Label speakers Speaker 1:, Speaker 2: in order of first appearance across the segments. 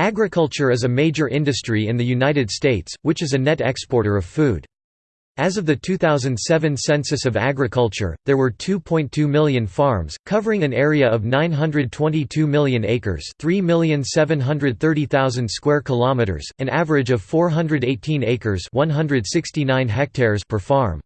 Speaker 1: Agriculture is a major industry in the United States, which is a net exporter of food. As of the 2007 Census of Agriculture, there were 2.2 million farms, covering an area of 922 million acres 3,730,000 square kilometers, an average of 418 acres 169 hectares per farm.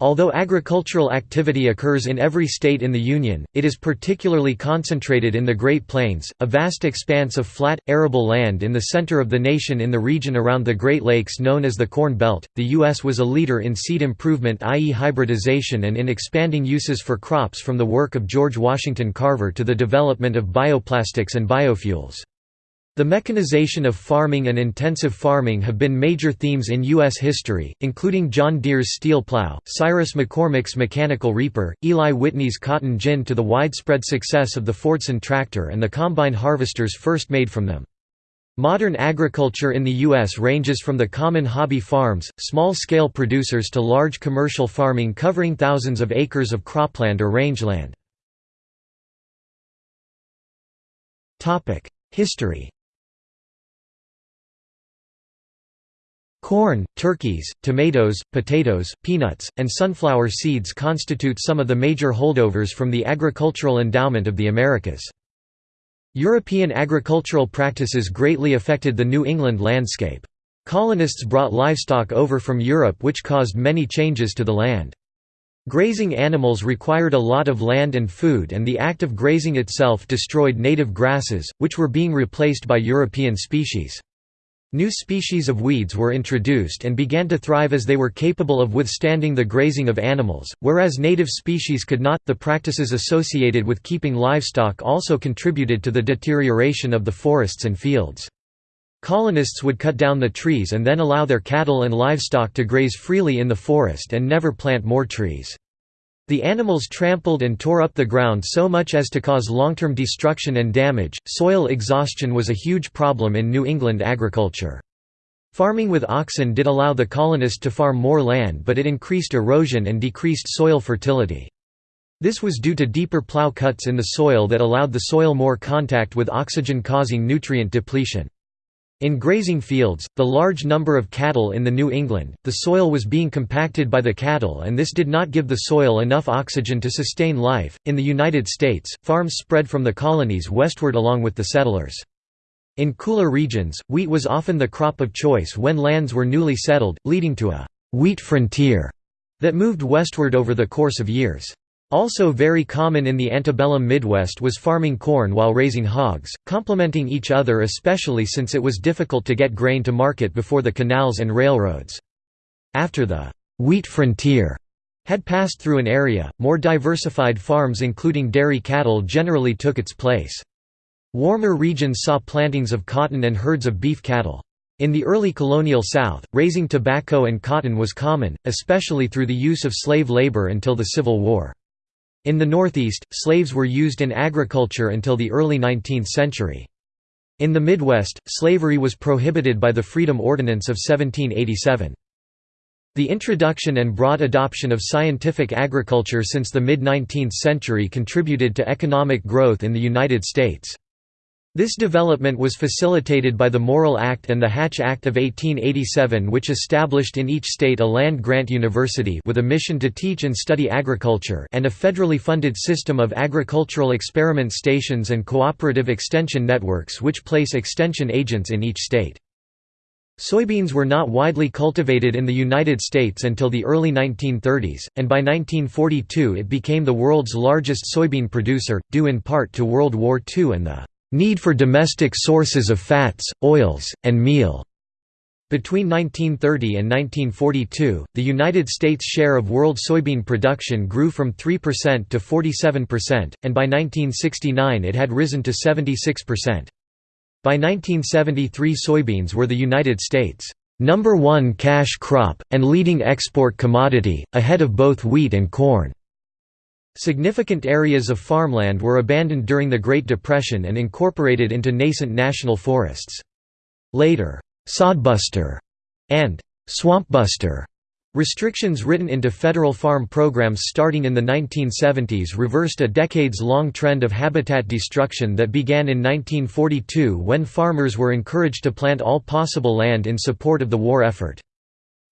Speaker 1: Although agricultural activity occurs in every state in the Union, it is particularly concentrated in the Great Plains, a vast expanse of flat, arable land in the center of the nation in the region around the Great Lakes known as the Corn Belt. The U.S. was a leader in seed improvement, i.e., hybridization, and in expanding uses for crops from the work of George Washington Carver to the development of bioplastics and biofuels. The mechanization of farming and intensive farming have been major themes in U.S. history, including John Deere's steel plow, Cyrus McCormick's mechanical reaper, Eli Whitney's cotton gin to the widespread success of the Fordson tractor and the combine harvesters first made from them. Modern agriculture in the U.S. ranges from the common hobby farms, small-scale producers to large commercial farming covering thousands of acres of cropland or rangeland. History Corn, turkeys, tomatoes, potatoes, peanuts, and sunflower seeds constitute some of the major holdovers from the agricultural endowment of the Americas. European agricultural practices greatly affected the New England landscape. Colonists brought livestock over from Europe which caused many changes to the land. Grazing animals required a lot of land and food and the act of grazing itself destroyed native grasses, which were being replaced by European species. New species of weeds were introduced and began to thrive as they were capable of withstanding the grazing of animals, whereas native species could not. The practices associated with keeping livestock also contributed to the deterioration of the forests and fields. Colonists would cut down the trees and then allow their cattle and livestock to graze freely in the forest and never plant more trees. The animals trampled and tore up the ground so much as to cause long-term destruction and damage. Soil exhaustion was a huge problem in New England agriculture. Farming with oxen did allow the colonists to farm more land but it increased erosion and decreased soil fertility. This was due to deeper plow cuts in the soil that allowed the soil more contact with oxygen causing nutrient depletion. In grazing fields, the large number of cattle in the New England, the soil was being compacted by the cattle and this did not give the soil enough oxygen to sustain life. In the United States, farms spread from the colonies westward along with the settlers. In cooler regions, wheat was often the crop of choice when lands were newly settled, leading to a wheat frontier that moved westward over the course of years. Also very common in the antebellum Midwest was farming corn while raising hogs, complementing each other especially since it was difficult to get grain to market before the canals and railroads. After the «wheat frontier» had passed through an area, more diversified farms including dairy cattle generally took its place. Warmer regions saw plantings of cotton and herds of beef cattle. In the early colonial South, raising tobacco and cotton was common, especially through the use of slave labor until the Civil War. In the Northeast, slaves were used in agriculture until the early 19th century. In the Midwest, slavery was prohibited by the Freedom Ordinance of 1787. The introduction and broad adoption of scientific agriculture since the mid-19th century contributed to economic growth in the United States. This development was facilitated by the Morrill Act and the Hatch Act of 1887 which established in each state a land-grant university with a mission to teach and study agriculture and a federally funded system of agricultural experiment stations and cooperative extension networks which place extension agents in each state. Soybeans were not widely cultivated in the United States until the early 1930s, and by 1942 it became the world's largest soybean producer, due in part to World War II and the Need for domestic sources of fats, oils, and meal. Between 1930 and 1942, the United States' share of world soybean production grew from 3% to 47%, and by 1969 it had risen to 76%. By 1973 soybeans were the United States' number one cash crop, and leading export commodity, ahead of both wheat and corn. Significant areas of farmland were abandoned during the Great Depression and incorporated into nascent national forests. Later, «sodbuster» and «swampbuster» Restrictions written into federal farm programs starting in the 1970s reversed a decades-long trend of habitat destruction that began in 1942 when farmers were encouraged to plant all possible land in support of the war effort.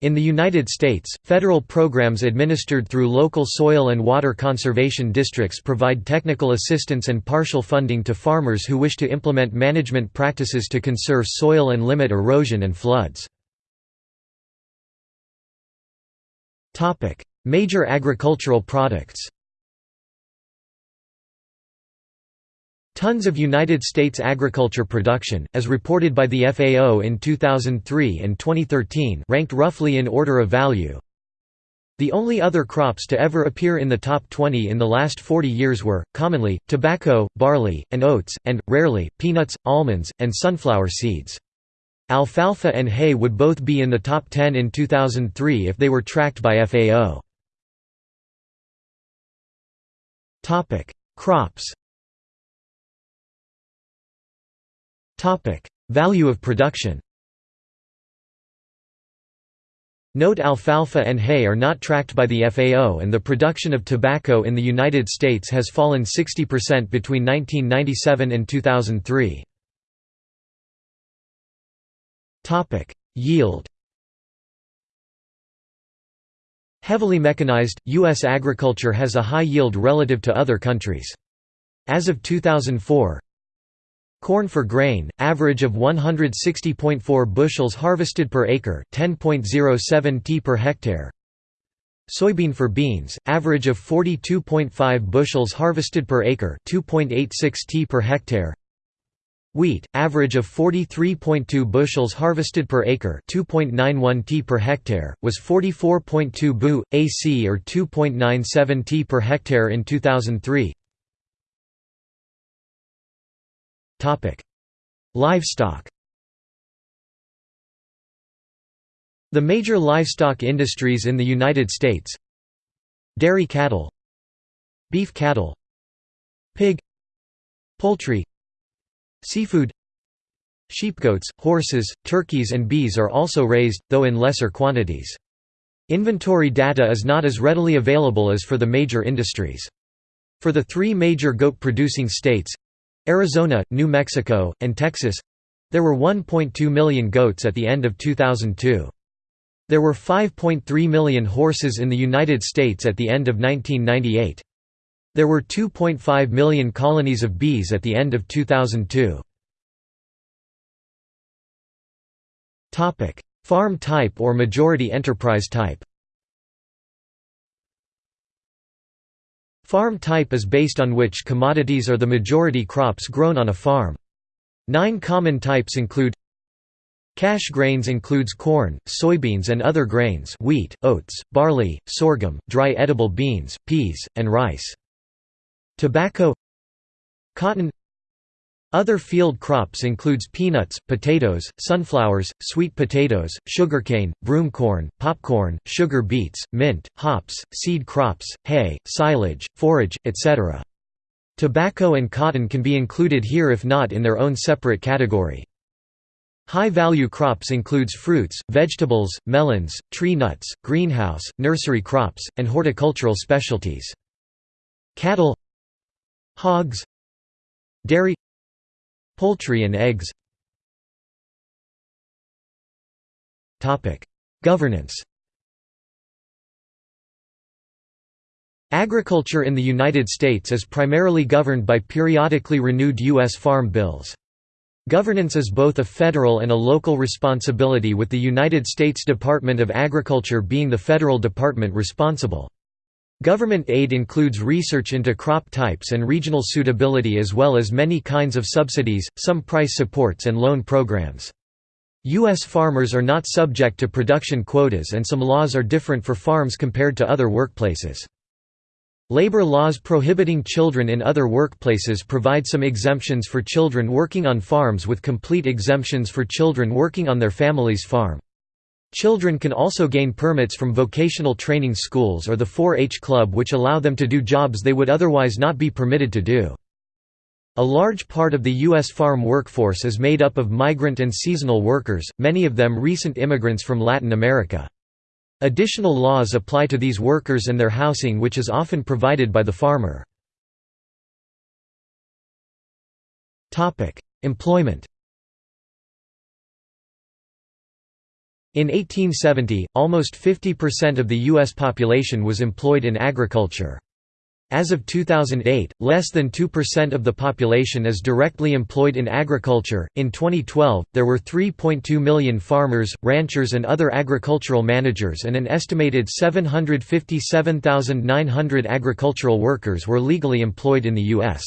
Speaker 1: In the United States, federal programs administered through local soil and water conservation districts provide technical assistance and partial funding to farmers who wish to implement management practices to conserve soil and limit erosion and floods. Major agricultural products Tons of United States agriculture production, as reported by the FAO in 2003 and 2013 ranked roughly in order of value. The only other crops to ever appear in the top 20 in the last 40 years were, commonly, tobacco, barley, and oats, and, rarely, peanuts, almonds, and sunflower seeds. Alfalfa and hay would both be in the top 10 in 2003 if they were tracked by FAO. Crops Value of production Note alfalfa and hay are not tracked by the FAO and the production of tobacco in the United States has fallen 60% between 1997 and 2003. Topic: Yield. Heavily mechanized, U.S. agriculture has a high yield relative to other countries. As of 2004, corn for grain, average of 160.4 bushels harvested per acre, 10.07 t per hectare. Soybean for beans, average of 42.5 bushels harvested per acre, 2.86 t per hectare. Wheat, average of 43.2 bushels harvested per acre 2.91 t per hectare, was 44.2 bu, ac or 2.97 t per hectare in 2003. Livestock The major livestock industries in the United States Dairy cattle Beef cattle Pig Poultry Seafood Sheepgoats, horses, turkeys and bees are also raised, though in lesser quantities. Inventory data is not as readily available as for the major industries. For the three major goat-producing states—Arizona, New Mexico, and Texas—there were 1.2 million goats at the end of 2002. There were 5.3 million horses in the United States at the end of 1998. There were 2.5 million colonies of bees at the end of 2002. Farm type or majority enterprise type Farm type is based on which commodities are the majority crops grown on a farm. Nine common types include Cash grains includes corn, soybeans and other grains wheat, oats, barley, sorghum, dry edible beans, peas, and rice. Tobacco Cotton Other field crops includes peanuts, potatoes, sunflowers, sweet potatoes, sugarcane, broomcorn, popcorn, sugar beets, mint, hops, seed crops, hay, silage, forage, etc. Tobacco and cotton can be included here if not in their own separate category. High-value crops includes fruits, vegetables, melons, tree nuts, greenhouse, nursery crops, and horticultural specialties. Cattle Hogs Dairy Poultry and eggs Governance Agriculture in the United States is primarily governed by periodically renewed U.S. farm bills. Governance is both a federal and a local responsibility with the United States Department of Agriculture being the federal department responsible. Government aid includes research into crop types and regional suitability as well as many kinds of subsidies, some price supports and loan programs. U.S. farmers are not subject to production quotas and some laws are different for farms compared to other workplaces. Labor laws prohibiting children in other workplaces provide some exemptions for children working on farms with complete exemptions for children working on their family's farm. Children can also gain permits from vocational training schools or the 4-H club which allow them to do jobs they would otherwise not be permitted to do. A large part of the U.S. farm workforce is made up of migrant and seasonal workers, many of them recent immigrants from Latin America. Additional laws apply to these workers and their housing which is often provided by the farmer. Employment In 1870, almost 50% of the U.S. population was employed in agriculture. As of 2008, less than 2% of the population is directly employed in agriculture. In 2012, there were 3.2 million farmers, ranchers, and other agricultural managers, and an estimated 757,900 agricultural workers were legally employed in the U.S.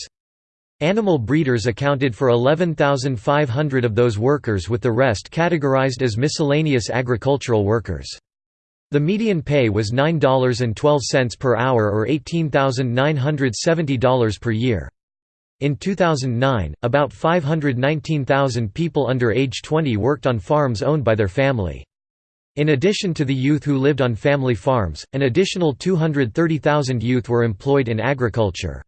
Speaker 1: Animal breeders accounted for 11,500 of those workers with the rest categorized as miscellaneous agricultural workers. The median pay was $9.12 per hour or $18,970 per year. In 2009, about 519,000 people under age 20 worked on farms owned by their family. In addition to the youth who lived on family farms, an additional 230,000 youth were employed in agriculture.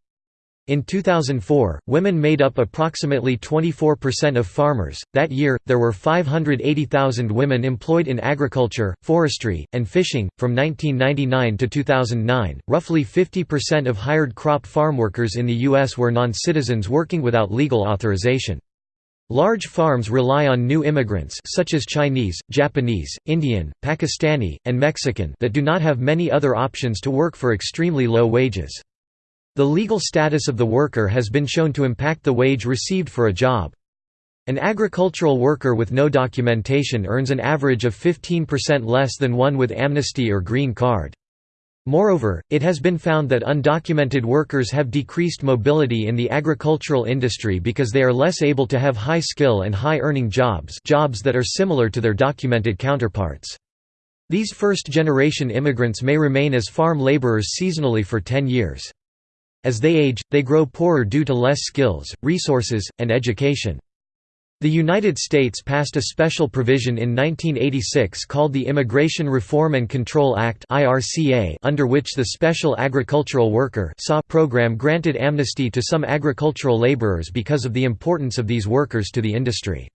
Speaker 1: In 2004, women made up approximately 24% of farmers. That year, there were 580,000 women employed in agriculture, forestry, and fishing. From 1999 to 2009, roughly 50% of hired crop farm workers in the U.S. were non citizens working without legal authorization. Large farms rely on new immigrants such as Chinese, Japanese, Indian, Pakistani, and Mexican that do not have many other options to work for extremely low wages. The legal status of the worker has been shown to impact the wage received for a job. An agricultural worker with no documentation earns an average of 15% less than one with amnesty or green card. Moreover, it has been found that undocumented workers have decreased mobility in the agricultural industry because they are less able to have high skill and high earning jobs jobs that are similar to their documented counterparts. These first-generation immigrants may remain as farm laborers seasonally for 10 years. As they age, they grow poorer due to less skills, resources, and education. The United States passed a special provision in 1986 called the Immigration Reform and Control Act under which the Special Agricultural Worker program granted amnesty to some agricultural laborers because of the importance of these workers to the industry.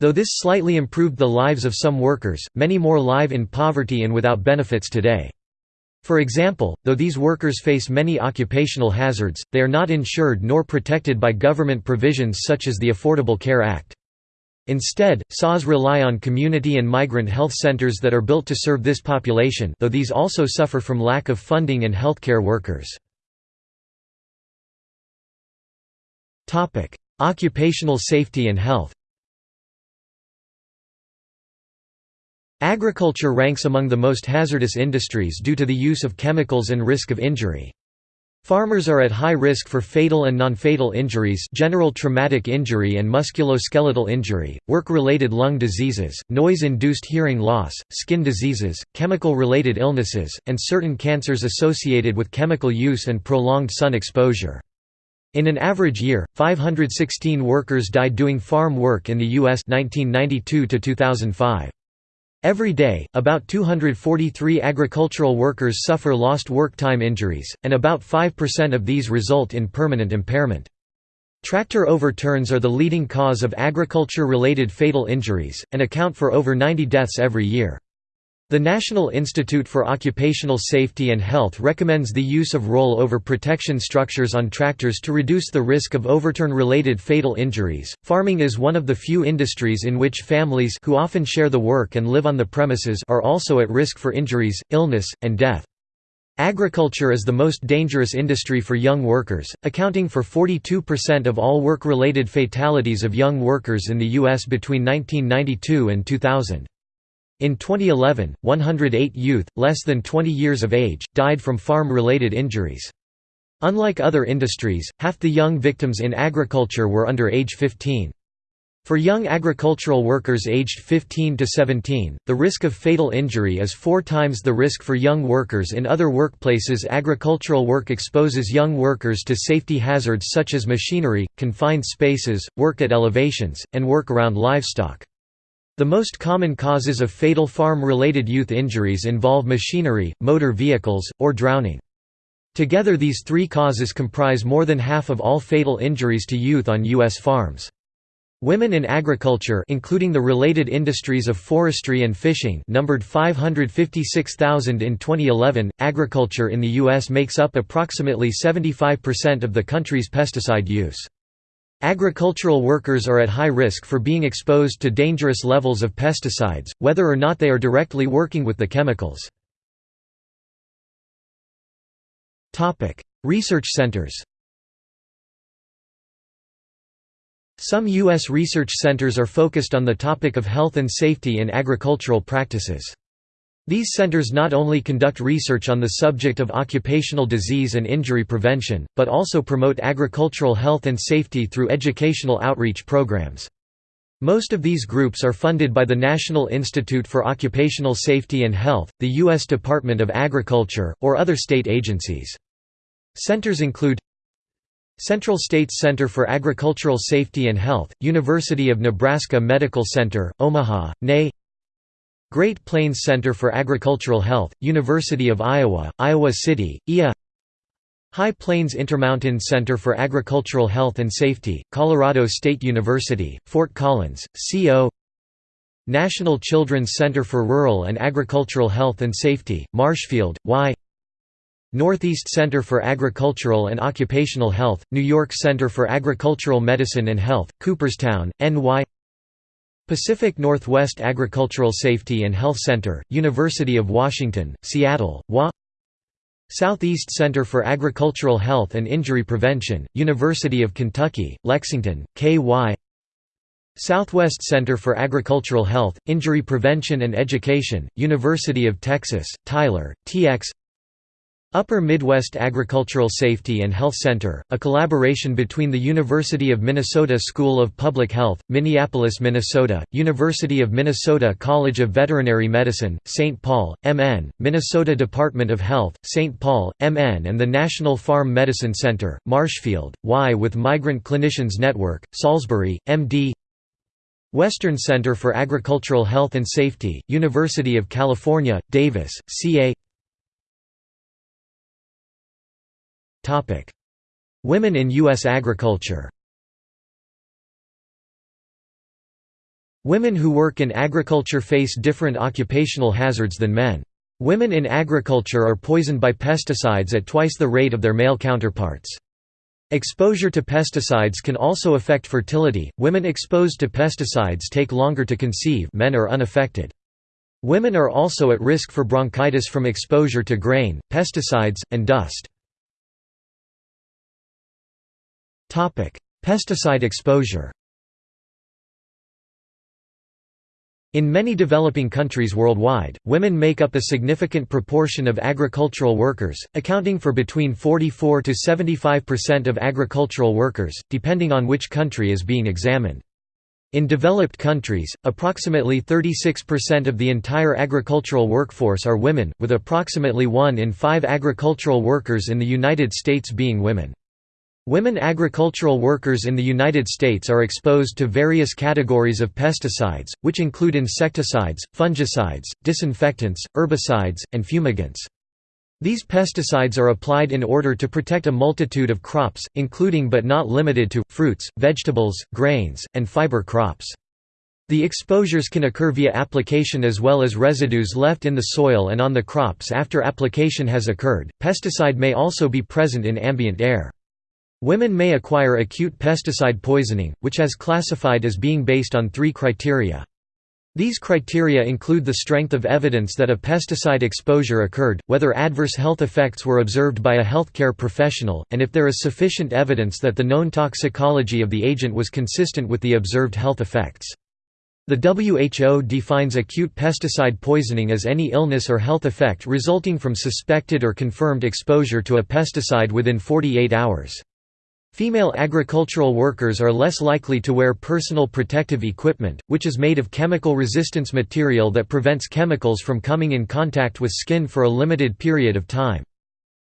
Speaker 1: Though this slightly improved the lives of some workers, many more live in poverty and without benefits today. For example, though these workers face many occupational hazards, they are not insured nor protected by government provisions such as the Affordable Care Act. Instead, SAWS rely on community and migrant health centers that are built to serve this population though these also suffer from lack of funding and healthcare workers. Occupational safety and health Agriculture ranks among the most hazardous industries due to the use of chemicals and risk of injury. Farmers are at high risk for fatal and non-fatal injuries general traumatic injury and musculoskeletal injury, work-related lung diseases, noise-induced hearing loss, skin diseases, chemical-related illnesses, and certain cancers associated with chemical use and prolonged sun exposure. In an average year, 516 workers died doing farm work in the U.S. 1992 to 2005. Every day, about 243 agricultural workers suffer lost work time injuries, and about 5% of these result in permanent impairment. Tractor overturns are the leading cause of agriculture-related fatal injuries, and account for over 90 deaths every year. The National Institute for Occupational Safety and Health recommends the use of roll-over protection structures on tractors to reduce the risk of overturn-related fatal injuries. Farming is one of the few industries in which families who often share the work and live on the premises are also at risk for injuries, illness, and death. Agriculture is the most dangerous industry for young workers, accounting for 42% of all work-related fatalities of young workers in the U.S. between 1992 and 2000. In 2011, 108 youth, less than 20 years of age, died from farm-related injuries. Unlike other industries, half the young victims in agriculture were under age 15. For young agricultural workers aged 15 to 17, the risk of fatal injury is four times the risk for young workers in other workplaces. Agricultural work exposes young workers to safety hazards such as machinery, confined spaces, work at elevations, and work around livestock. The most common causes of fatal farm-related youth injuries involve machinery, motor vehicles, or drowning. Together these three causes comprise more than half of all fatal injuries to youth on U.S. farms. Women in agriculture including the related industries of forestry and fishing numbered 556,000 in 2011. Agriculture in the US makes up approximately 75% of the country's pesticide use. Agricultural workers are at high risk for being exposed to dangerous levels of pesticides, whether or not they are directly working with the chemicals. Research centers Some U.S. research centers are focused on the topic of health and safety in agricultural practices. These centers not only conduct research on the subject of occupational disease and injury prevention, but also promote agricultural health and safety through educational outreach programs. Most of these groups are funded by the National Institute for Occupational Safety and Health, the U.S. Department of Agriculture, or other state agencies. Centers include Central States Center for Agricultural Safety and Health, University of Nebraska Medical Center, Omaha, NA Great Plains Center for Agricultural Health, University of Iowa, Iowa City, IA High Plains Intermountain Center for Agricultural Health and Safety, Colorado State University, Fort Collins, CO National Children's Center for Rural and Agricultural Health and Safety, Marshfield, Y. Northeast Center for Agricultural and Occupational Health, New York Center for Agricultural Medicine and Health, Cooperstown, NY Pacific Northwest Agricultural Safety and Health Center, University of Washington, Seattle, WA Southeast Center for Agricultural Health and Injury Prevention, University of Kentucky, Lexington, KY Southwest Center for Agricultural Health, Injury Prevention and Education, University of Texas, Tyler, TX Upper Midwest Agricultural Safety and Health Center, a collaboration between the University of Minnesota School of Public Health, Minneapolis, Minnesota, University of Minnesota College of Veterinary Medicine, St. Paul, MN, Minnesota Department of Health, St. Paul, MN and the National Farm Medicine Center, Marshfield, Y with Migrant Clinicians Network, Salisbury, MD Western Center for Agricultural Health and Safety, University of California, Davis, CA Women in U.S. agriculture Women who work in agriculture face different occupational hazards than men. Women in agriculture are poisoned by pesticides at twice the rate of their male counterparts. Exposure to pesticides can also affect fertility. Women exposed to pesticides take longer to conceive, men are unaffected. Women are also at risk for bronchitis from exposure to grain, pesticides, and dust. Pesticide exposure In many developing countries worldwide, women make up a significant proportion of agricultural workers, accounting for between 44 to 75% of agricultural workers, depending on which country is being examined. In developed countries, approximately 36% of the entire agricultural workforce are women, with approximately 1 in 5 agricultural workers in the United States being women. Women agricultural workers in the United States are exposed to various categories of pesticides, which include insecticides, fungicides, disinfectants, herbicides, and fumigants. These pesticides are applied in order to protect a multitude of crops, including but not limited to, fruits, vegetables, grains, and fiber crops. The exposures can occur via application as well as residues left in the soil and on the crops after application has occurred. Pesticide may also be present in ambient air. Women may acquire acute pesticide poisoning, which has classified as being based on three criteria. These criteria include the strength of evidence that a pesticide exposure occurred, whether adverse health effects were observed by a healthcare professional, and if there is sufficient evidence that the known toxicology of the agent was consistent with the observed health effects. The WHO defines acute pesticide poisoning as any illness or health effect resulting from suspected or confirmed exposure to a pesticide within 48 hours. Female agricultural workers are less likely to wear personal protective equipment, which is made of chemical resistance material that prevents chemicals from coming in contact with skin for a limited period of time.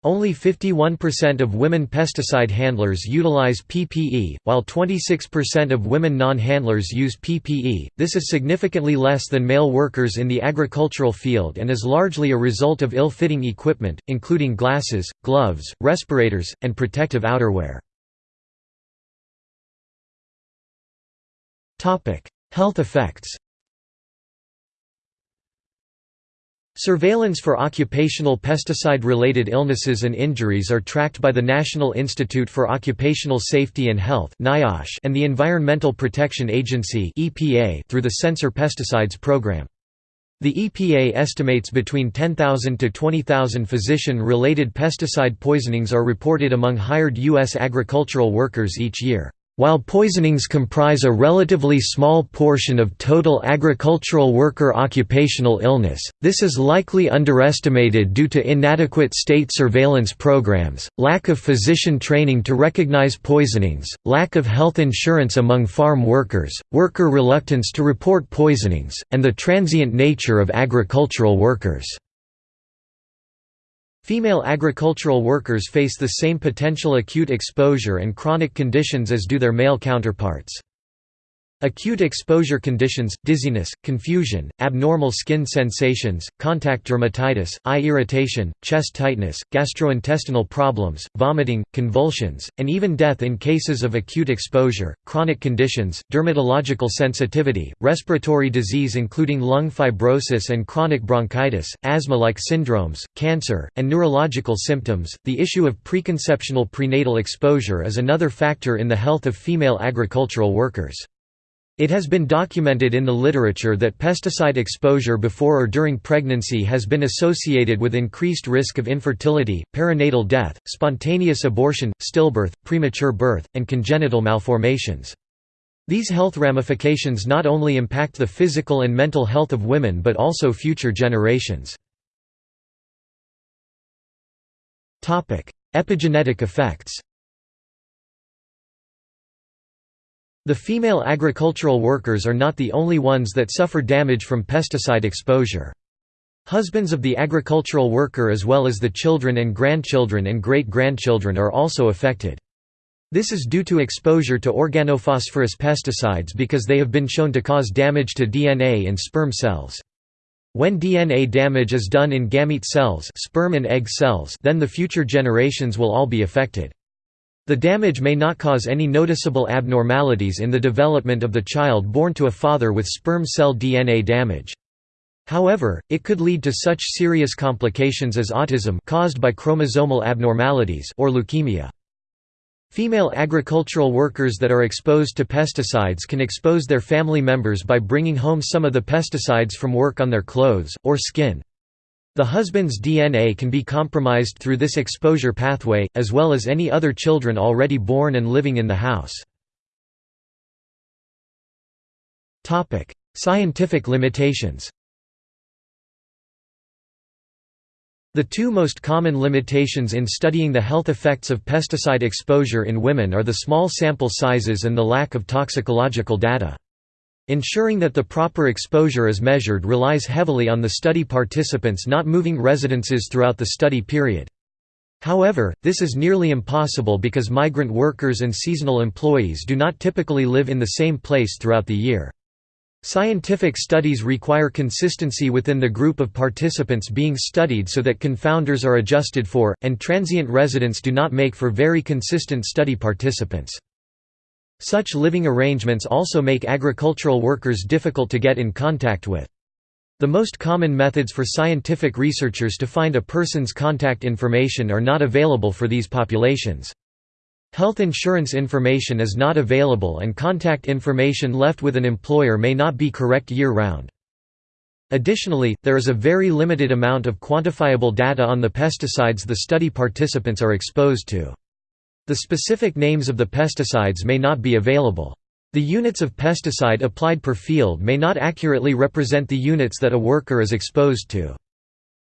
Speaker 1: Only 51% of women pesticide handlers utilize PPE, while 26% of women non-handlers use PPE. This is significantly less than male workers in the agricultural field and is largely a result of ill-fitting equipment, including glasses, gloves, respirators, and protective outerwear. Health effects Surveillance for occupational pesticide-related illnesses and injuries are tracked by the National Institute for Occupational Safety and Health and the Environmental Protection Agency through the Sensor Pesticides program. The EPA estimates between 10,000 to 20,000 physician-related pesticide poisonings are reported among hired U.S. agricultural workers each year. While poisonings comprise a relatively small portion of total agricultural worker occupational illness, this is likely underestimated due to inadequate state surveillance programs, lack of physician training to recognize poisonings, lack of health insurance among farm workers, worker reluctance to report poisonings, and the transient nature of agricultural workers. Female agricultural workers face the same potential acute exposure and chronic conditions as do their male counterparts. Acute exposure conditions, dizziness, confusion, abnormal skin sensations, contact dermatitis, eye irritation, chest tightness, gastrointestinal problems, vomiting, convulsions, and even death in cases of acute exposure, chronic conditions, dermatological sensitivity, respiratory disease including lung fibrosis and chronic bronchitis, asthma-like syndromes, cancer, and neurological symptoms. The issue of preconceptional prenatal exposure is another factor in the health of female agricultural workers. It has been documented in the literature that pesticide exposure before or during pregnancy has been associated with increased risk of infertility, perinatal death, spontaneous abortion, stillbirth, premature birth, and congenital malformations. These health ramifications not only impact the physical and mental health of women but also future generations. Epigenetic effects The female agricultural workers are not the only ones that suffer damage from pesticide exposure. Husbands of the agricultural worker as well as the children and grandchildren and great-grandchildren are also affected. This is due to exposure to organophosphorus pesticides because they have been shown to cause damage to DNA in sperm cells. When DNA damage is done in gamete cells, sperm and egg cells then the future generations will all be affected. The damage may not cause any noticeable abnormalities in the development of the child born to a father with sperm cell DNA damage. However, it could lead to such serious complications as autism caused by chromosomal abnormalities or leukemia. Female agricultural workers that are exposed to pesticides can expose their family members by bringing home some of the pesticides from work on their clothes, or skin. The husband's DNA can be compromised through this exposure pathway, as well as any other children already born and living in the house. Scientific limitations The two most common limitations in studying the health effects of pesticide exposure in women are the small sample sizes and the lack of toxicological data. Ensuring that the proper exposure is measured relies heavily on the study participants not moving residences throughout the study period. However, this is nearly impossible because migrant workers and seasonal employees do not typically live in the same place throughout the year. Scientific studies require consistency within the group of participants being studied so that confounders are adjusted for, and transient residents do not make for very consistent study participants. Such living arrangements also make agricultural workers difficult to get in contact with. The most common methods for scientific researchers to find a person's contact information are not available for these populations. Health insurance information is not available and contact information left with an employer may not be correct year-round. Additionally, there is a very limited amount of quantifiable data on the pesticides the study participants are exposed to. The specific names of the pesticides may not be available. The units of pesticide applied per field may not accurately represent the units that a worker is exposed to.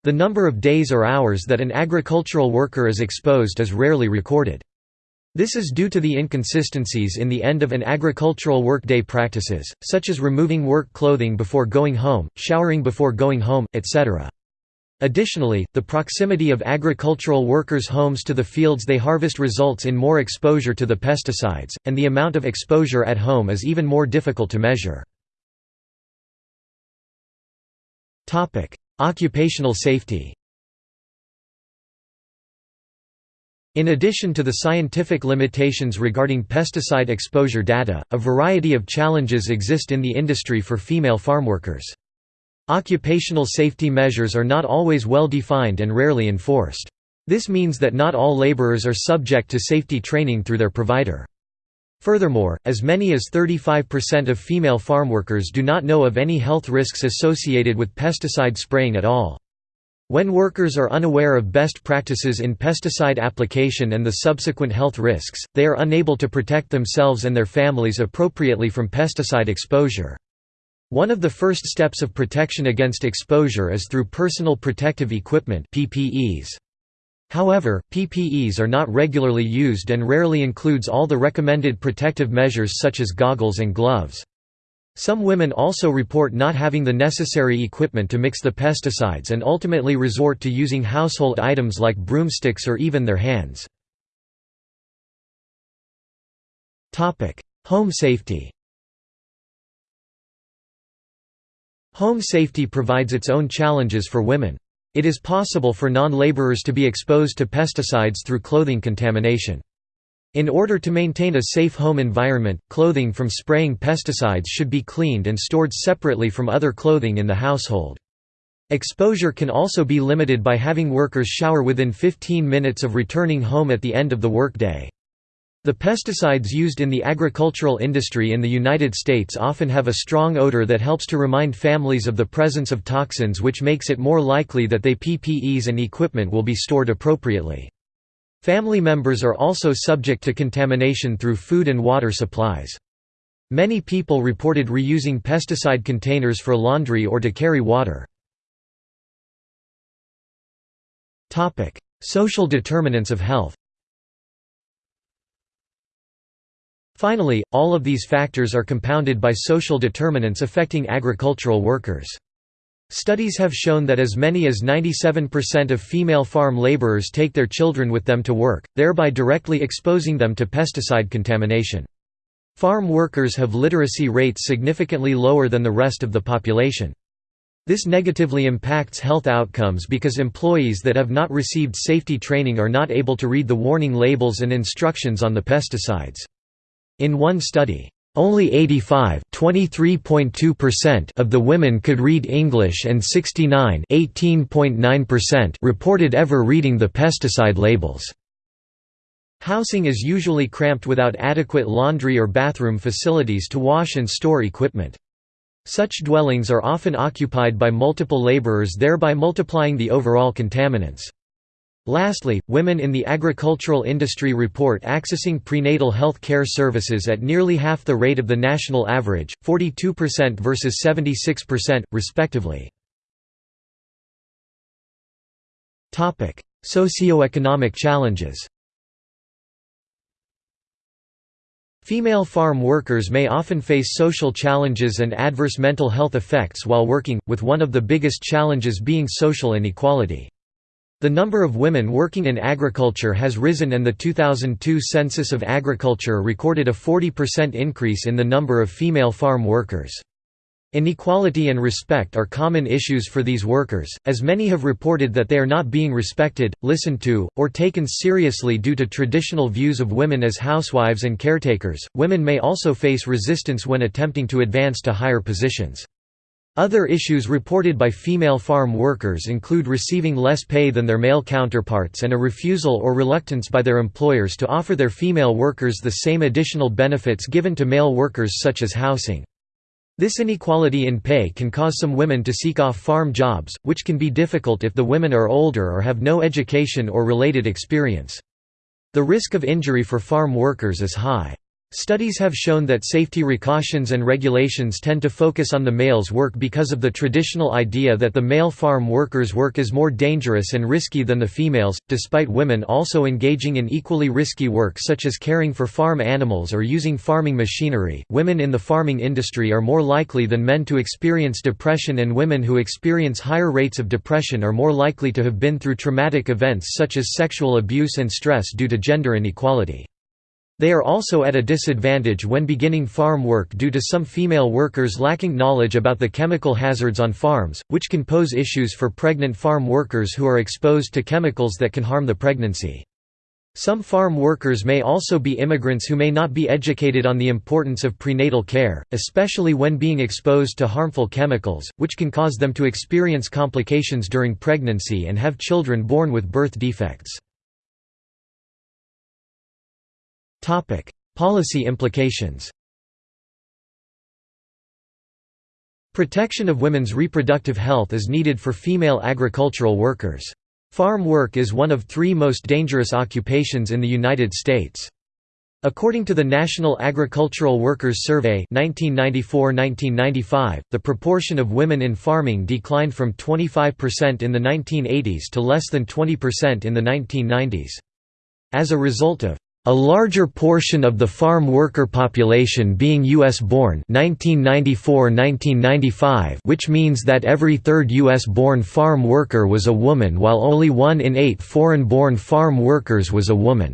Speaker 1: The number of days or hours that an agricultural worker is exposed is rarely recorded. This is due to the inconsistencies in the end of an agricultural workday practices, such as removing work clothing before going home, showering before going home, etc. Additionally, the proximity of agricultural workers' homes to the fields they harvest results in more exposure to the pesticides, and the amount of exposure at home is even more difficult to measure. Occupational safety In addition to the scientific limitations regarding pesticide exposure data, a variety of challenges exist in the industry for female farmworkers. Occupational safety measures are not always well defined and rarely enforced. This means that not all laborers are subject to safety training through their provider. Furthermore, as many as 35% of female farmworkers do not know of any health risks associated with pesticide spraying at all. When workers are unaware of best practices in pesticide application and the subsequent health risks, they are unable to protect themselves and their families appropriately from pesticide exposure. One of the first steps of protection against exposure is through personal protective equipment PPEs. However, PPEs are not regularly used and rarely includes all the recommended protective measures such as goggles and gloves. Some women also report not having the necessary equipment to mix the pesticides and ultimately resort to using household items like broomsticks or even their hands. Home safety Home safety provides its own challenges for women. It is possible for non-laborers to be exposed to pesticides through clothing contamination. In order to maintain a safe home environment, clothing from spraying pesticides should be cleaned and stored separately from other clothing in the household. Exposure can also be limited by having workers shower within 15 minutes of returning home at the end of the workday. The pesticides used in the agricultural industry in the United States often have a strong odor that helps to remind families of the presence of toxins which makes it more likely that they PPEs and equipment will be stored appropriately. Family members are also subject to contamination through food and water supplies. Many people reported reusing pesticide containers for laundry or to carry water. Social determinants of health Finally, all of these factors are compounded by social determinants affecting agricultural workers. Studies have shown that as many as 97% of female farm laborers take their children with them to work, thereby directly exposing them to pesticide contamination. Farm workers have literacy rates significantly lower than the rest of the population. This negatively impacts health outcomes because employees that have not received safety training are not able to read the warning labels and instructions on the pesticides. In one study, only 85 of the women could read English and 69 reported ever reading the pesticide labels. Housing is usually cramped without adequate laundry or bathroom facilities to wash and store equipment. Such dwellings are often occupied by multiple laborers thereby multiplying the overall contaminants. Lastly, women in the agricultural industry report accessing prenatal health care services at nearly half the rate of the national average, 42% versus 76%, respectively. Socioeconomic challenges Female farm workers may often face social challenges and adverse mental health effects while working, with one of the biggest challenges being social inequality. The number of women working in agriculture has risen and the 2002 Census of Agriculture recorded a 40% increase in the number of female farm workers. Inequality and respect are common issues for these workers, as many have reported that they are not being respected, listened to, or taken seriously due to traditional views of women as housewives and caretakers. Women may also face resistance when attempting to advance to higher positions. Other issues reported by female farm workers include receiving less pay than their male counterparts and a refusal or reluctance by their employers to offer their female workers the same additional benefits given to male workers such as housing. This inequality in pay can cause some women to seek off farm jobs, which can be difficult if the women are older or have no education or related experience. The risk of injury for farm workers is high. Studies have shown that safety precautions and regulations tend to focus on the male's work because of the traditional idea that the male farm worker's work is more dangerous and risky than the female's, despite women also engaging in equally risky work such as caring for farm animals or using farming machinery. Women in the farming industry are more likely than men to experience depression, and women who experience higher rates of depression are more likely to have been through traumatic events such as sexual abuse and stress due to gender inequality. They are also at a disadvantage when beginning farm work due to some female workers lacking knowledge about the chemical hazards on farms, which can pose issues for pregnant farm workers who are exposed to chemicals that can harm the pregnancy. Some farm workers may also be immigrants who may not be educated on the importance of prenatal care, especially when being exposed to harmful chemicals, which can cause them to experience complications during pregnancy and have children born with birth defects. Policy implications Protection of women's reproductive health is needed for female agricultural workers. Farm work is one of three most dangerous occupations in the United States. According to the National Agricultural Workers Survey 1994–1995, the proportion of women in farming declined from 25% in the 1980s to less than 20% in the 1990s. As a result of a larger portion of the farm worker population being U.S.-born which means that every third U.S.-born farm worker was a woman while only one in eight foreign-born farm workers was a woman.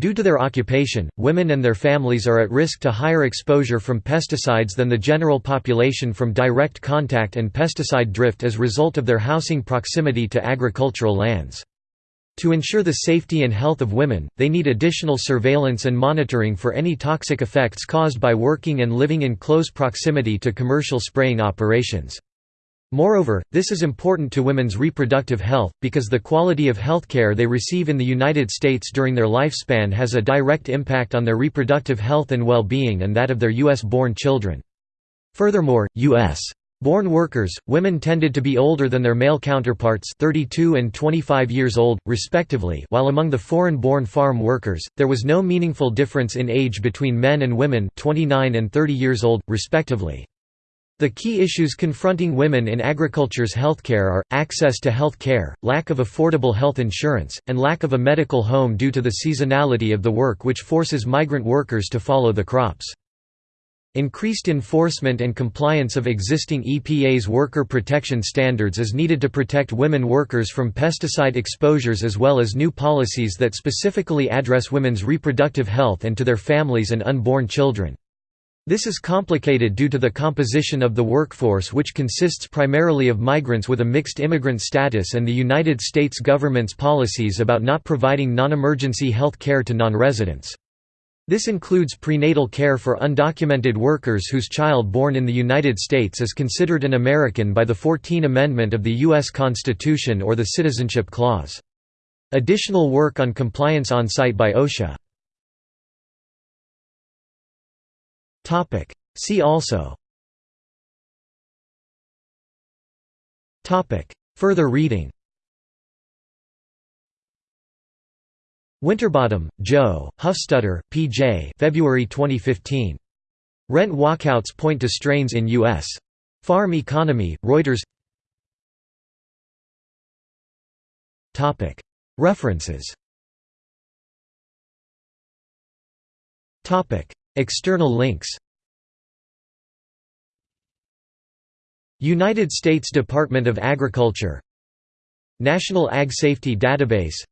Speaker 1: Due to their occupation, women and their families are at risk to higher exposure from pesticides than the general population from direct contact and pesticide drift as result of their housing proximity to agricultural lands. To ensure the safety and health of women, they need additional surveillance and monitoring for any toxic effects caused by working and living in close proximity to commercial spraying operations. Moreover, this is important to women's reproductive health, because the quality of healthcare they receive in the United States during their lifespan has a direct impact on their reproductive health and well-being and that of their U.S.-born children. Furthermore, U.S. Born workers, women tended to be older than their male counterparts 32 and 25 years old, respectively while among the foreign-born farm workers, there was no meaningful difference in age between men and women 29 and 30 years old, respectively. The key issues confronting women in agriculture's healthcare are, access to health care, lack of affordable health insurance, and lack of a medical home due to the seasonality of the work which forces migrant workers to follow the crops. Increased enforcement and compliance of existing EPA's worker protection standards is needed to protect women workers from pesticide exposures as well as new policies that specifically address women's reproductive health and to their families and unborn children. This is complicated due to the composition of the workforce which consists primarily of migrants with a mixed immigrant status and the United States government's policies about not providing non-emergency health care to non-residents. This includes prenatal care for undocumented workers whose child born in the United States is considered an American by the 14th Amendment of the U.S. Constitution or the Citizenship Clause. Additional work on compliance on site by OSHA. See also Further reading Winterbottom, Joe, Huffstutter, P.J. February 2015. Rent walkouts point to strains in U.S. Farm Economy, Reuters References External links United States Department of Agriculture National Ag Safety Database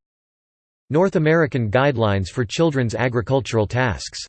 Speaker 1: North American Guidelines for Children's Agricultural Tasks